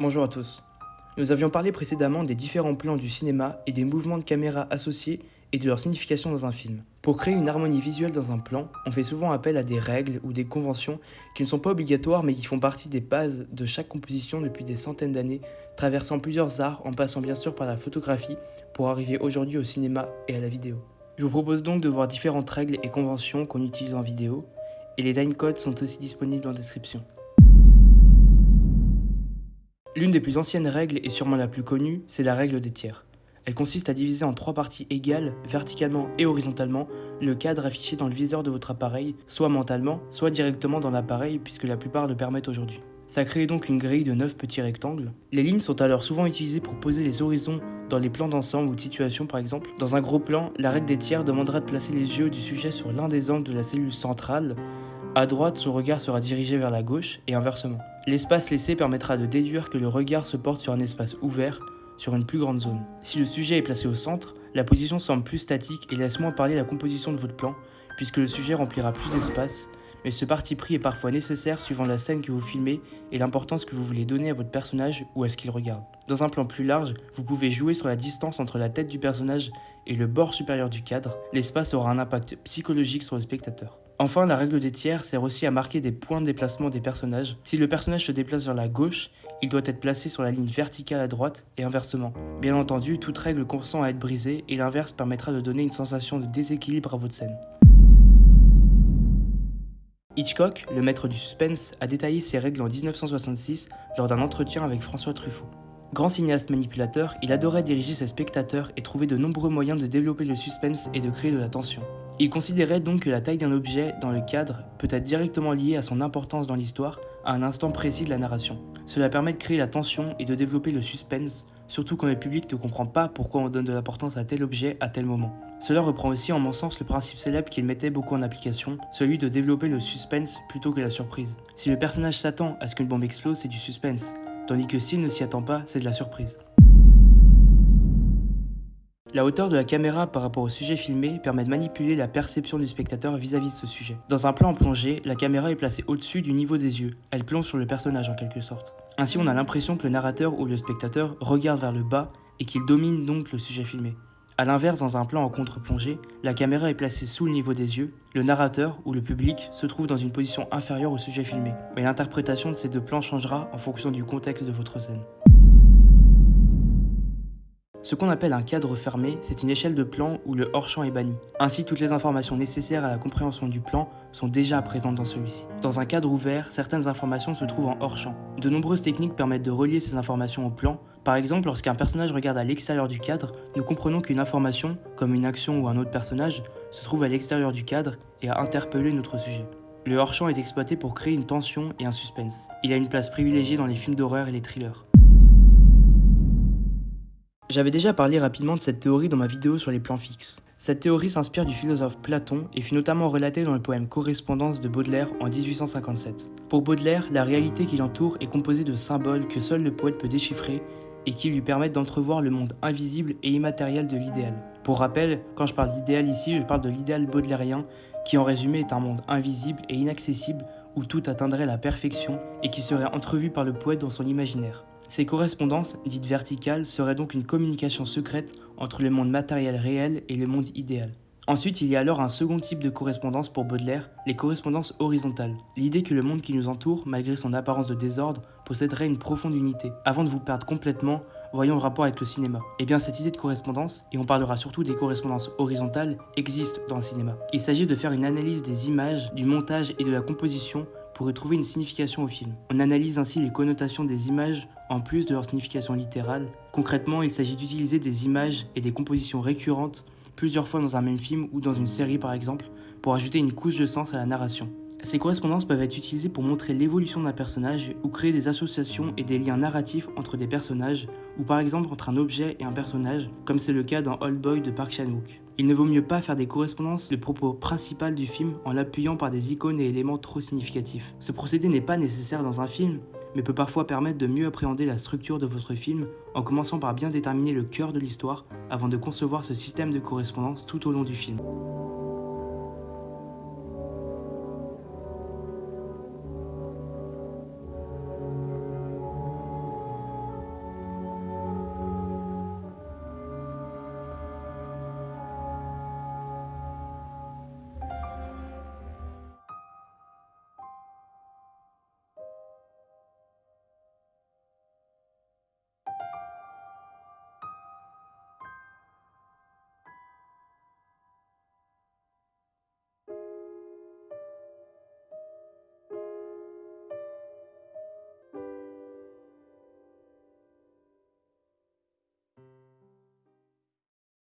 Bonjour à tous. Nous avions parlé précédemment des différents plans du cinéma et des mouvements de caméra associés et de leur signification dans un film. Pour créer une harmonie visuelle dans un plan, on fait souvent appel à des règles ou des conventions qui ne sont pas obligatoires mais qui font partie des bases de chaque composition depuis des centaines d'années, traversant plusieurs arts en passant bien sûr par la photographie pour arriver aujourd'hui au cinéma et à la vidéo. Je vous propose donc de voir différentes règles et conventions qu'on utilise en vidéo, et les timecodes sont aussi disponibles en description. L'une des plus anciennes règles et sûrement la plus connue, c'est la règle des tiers. Elle consiste à diviser en trois parties égales, verticalement et horizontalement, le cadre affiché dans le viseur de votre appareil, soit mentalement, soit directement dans l'appareil puisque la plupart le permettent aujourd'hui. Ça crée donc une grille de 9 petits rectangles. Les lignes sont alors souvent utilisées pour poser les horizons dans les plans d'ensemble ou de situation par exemple. Dans un gros plan, la règle des tiers demandera de placer les yeux du sujet sur l'un des angles de la cellule centrale. À droite, son regard sera dirigé vers la gauche et inversement. L'espace laissé permettra de déduire que le regard se porte sur un espace ouvert, sur une plus grande zone. Si le sujet est placé au centre, la position semble plus statique et laisse moins parler la composition de votre plan, puisque le sujet remplira plus d'espace, mais ce parti pris est parfois nécessaire suivant la scène que vous filmez et l'importance que vous voulez donner à votre personnage ou à ce qu'il regarde. Dans un plan plus large, vous pouvez jouer sur la distance entre la tête du personnage et le bord supérieur du cadre, l'espace aura un impact psychologique sur le spectateur. Enfin, la règle des tiers sert aussi à marquer des points de déplacement des personnages. Si le personnage se déplace vers la gauche, il doit être placé sur la ligne verticale à droite et inversement. Bien entendu, toute règle consent à être brisée et l'inverse permettra de donner une sensation de déséquilibre à votre scène. Hitchcock, le maître du suspense, a détaillé ces règles en 1966 lors d'un entretien avec François Truffaut. Grand cinéaste manipulateur, il adorait diriger ses spectateurs et trouver de nombreux moyens de développer le suspense et de créer de la tension. Il considérait donc que la taille d'un objet dans le cadre peut être directement liée à son importance dans l'histoire à un instant précis de la narration. Cela permet de créer la tension et de développer le suspense, surtout quand le public ne comprend pas pourquoi on donne de l'importance à tel objet à tel moment. Cela reprend aussi en mon sens le principe célèbre qu'il mettait beaucoup en application, celui de développer le suspense plutôt que la surprise. Si le personnage s'attend à ce qu'une bombe explose, c'est du suspense, tandis que s'il ne s'y attend pas, c'est de la surprise. La hauteur de la caméra par rapport au sujet filmé permet de manipuler la perception du spectateur vis-à-vis de ce sujet. Dans un plan en plongée, la caméra est placée au-dessus du niveau des yeux, elle plonge sur le personnage en quelque sorte. Ainsi on a l'impression que le narrateur ou le spectateur regarde vers le bas et qu'il domine donc le sujet filmé. A l'inverse, dans un plan en contre-plongée, la caméra est placée sous le niveau des yeux, le narrateur ou le public se trouve dans une position inférieure au sujet filmé, mais l'interprétation de ces deux plans changera en fonction du contexte de votre scène. Ce qu'on appelle un cadre fermé, c'est une échelle de plan où le hors-champ est banni. Ainsi, toutes les informations nécessaires à la compréhension du plan sont déjà présentes dans celui-ci. Dans un cadre ouvert, certaines informations se trouvent en hors-champ. De nombreuses techniques permettent de relier ces informations au plan. Par exemple, lorsqu'un personnage regarde à l'extérieur du cadre, nous comprenons qu'une information, comme une action ou un autre personnage, se trouve à l'extérieur du cadre et a interpellé notre sujet. Le hors-champ est exploité pour créer une tension et un suspense. Il a une place privilégiée dans les films d'horreur et les thrillers. J'avais déjà parlé rapidement de cette théorie dans ma vidéo sur les plans fixes. Cette théorie s'inspire du philosophe Platon et fut notamment relatée dans le poème Correspondance de Baudelaire en 1857. Pour Baudelaire, la réalité qui l'entoure est composée de symboles que seul le poète peut déchiffrer et qui lui permettent d'entrevoir le monde invisible et immatériel de l'idéal. Pour rappel, quand je parle d'idéal ici, je parle de l'idéal baudelairien qui en résumé est un monde invisible et inaccessible où tout atteindrait la perfection et qui serait entrevu par le poète dans son imaginaire. Ces correspondances, dites verticales, seraient donc une communication secrète entre le monde matériel réel et le monde idéal. Ensuite, il y a alors un second type de correspondance pour Baudelaire, les correspondances horizontales. L'idée que le monde qui nous entoure, malgré son apparence de désordre, posséderait une profonde unité. Avant de vous perdre complètement, voyons le rapport avec le cinéma. Eh bien, cette idée de correspondance, et on parlera surtout des correspondances horizontales, existe dans le cinéma. Il s'agit de faire une analyse des images, du montage et de la composition pour trouver une signification au film. On analyse ainsi les connotations des images en plus de leur signification littérale. Concrètement, il s'agit d'utiliser des images et des compositions récurrentes plusieurs fois dans un même film ou dans une série par exemple, pour ajouter une couche de sens à la narration. Ces correspondances peuvent être utilisées pour montrer l'évolution d'un personnage ou créer des associations et des liens narratifs entre des personnages, ou par exemple entre un objet et un personnage, comme c'est le cas dans Old Boy de Park Chan-wook. Il ne vaut mieux pas faire des correspondances de propos principal du film en l'appuyant par des icônes et éléments trop significatifs. Ce procédé n'est pas nécessaire dans un film, mais peut parfois permettre de mieux appréhender la structure de votre film en commençant par bien déterminer le cœur de l'histoire avant de concevoir ce système de correspondance tout au long du film.